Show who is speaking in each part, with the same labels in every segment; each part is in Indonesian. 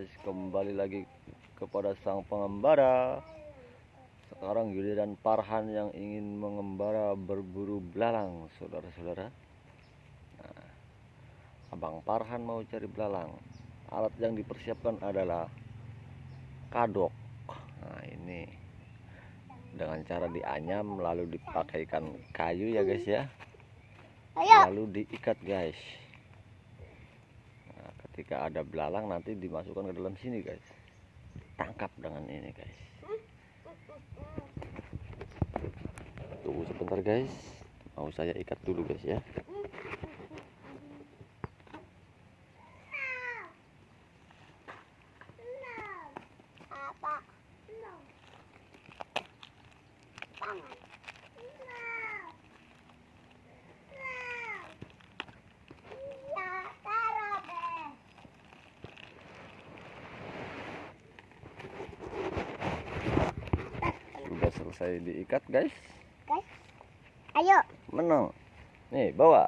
Speaker 1: guys kembali lagi kepada sang pengembara. Sekarang giliran Parhan yang ingin mengembara berburu belalang saudara-saudara. Nah, Abang Parhan mau cari belalang. Alat yang dipersiapkan adalah kadok. Nah ini dengan cara dianyam lalu dipakaikan kayu ya guys ya. Lalu diikat guys ketika ada belalang nanti dimasukkan ke dalam sini guys. Tangkap dengan ini guys. Tunggu sebentar guys. Mau saya ikat dulu guys ya. Selesai diikat guys.
Speaker 2: Guys. Ayo.
Speaker 1: menang. Nih bawa.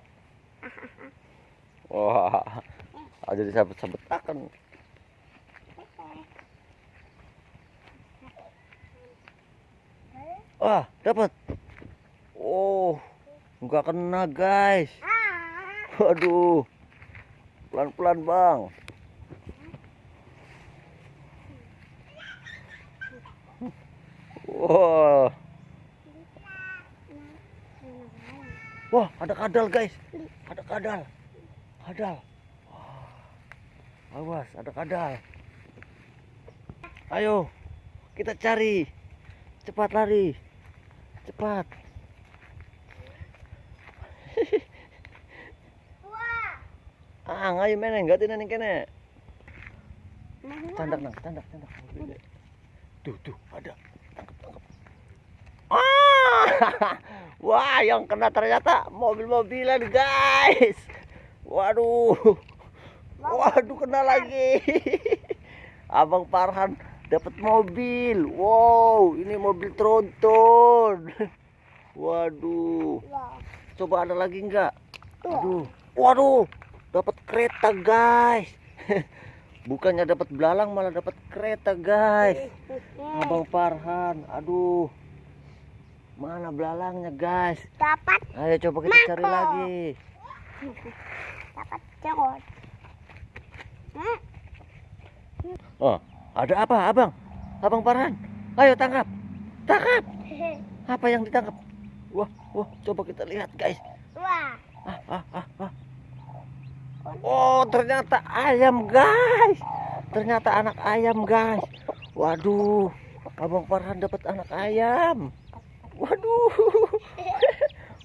Speaker 1: Wah. Aja disabet-sabet akan. Wah dapat oh nggak kena guys.
Speaker 2: Ah.
Speaker 1: waduh. Pelan-pelan bang wah. Wah ada kadal guys. Ada kadal. Kadal. Awas ada kadal. Ayo kita cari. Cepat lari. Cepat. Ah ngayu meneng gak tina kene. Tandak nang tandak tandak tuh tuh ada wah yang kena ternyata mobil-mobilan guys waduh waduh kena lagi abang Farhan dapat mobil wow ini mobil tronton waduh coba ada lagi enggak. Aduh, waduh, dapat kereta guys. Bukannya dapat belalang malah dapat kereta guys. Abang Farhan, aduh. Mana belalangnya guys?
Speaker 2: Dapat
Speaker 1: Ayo coba kita cari
Speaker 2: Mangkok.
Speaker 1: lagi.
Speaker 2: dapat cerot. Hmm?
Speaker 1: Oh, ada apa, Abang? Abang Farhan, ayo tangkap. Tangkap. Apa yang ditangkap? Wah, wah, coba kita lihat guys.
Speaker 2: Wah.
Speaker 1: Ah, ah, ah, ah. Oh, ternyata ayam, guys. Ternyata anak ayam, guys. Waduh, Abang Farhan dapat anak ayam. Waduh.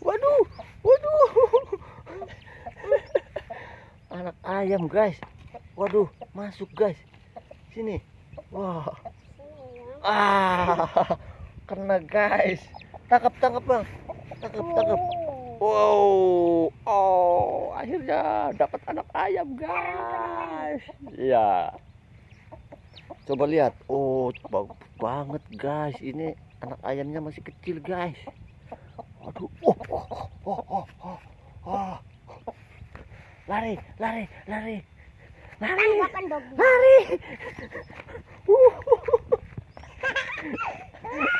Speaker 1: Waduh, waduh. Anak ayam, guys. Waduh, masuk, guys. Sini. Wah. Ah, kena, guys. Tangkap, tangkap, Bang. Tangkap, tangkap. Wow, oh, akhirnya dapat anak ayam, guys. Iya. Coba lihat. Oh, bagus banget, guys. Ini anak ayamnya masih kecil, guys. Waduh. Oh, oh, oh, oh, oh, oh. Lari, lari, lari. Lari.
Speaker 2: Dong.
Speaker 1: Lari. Uh.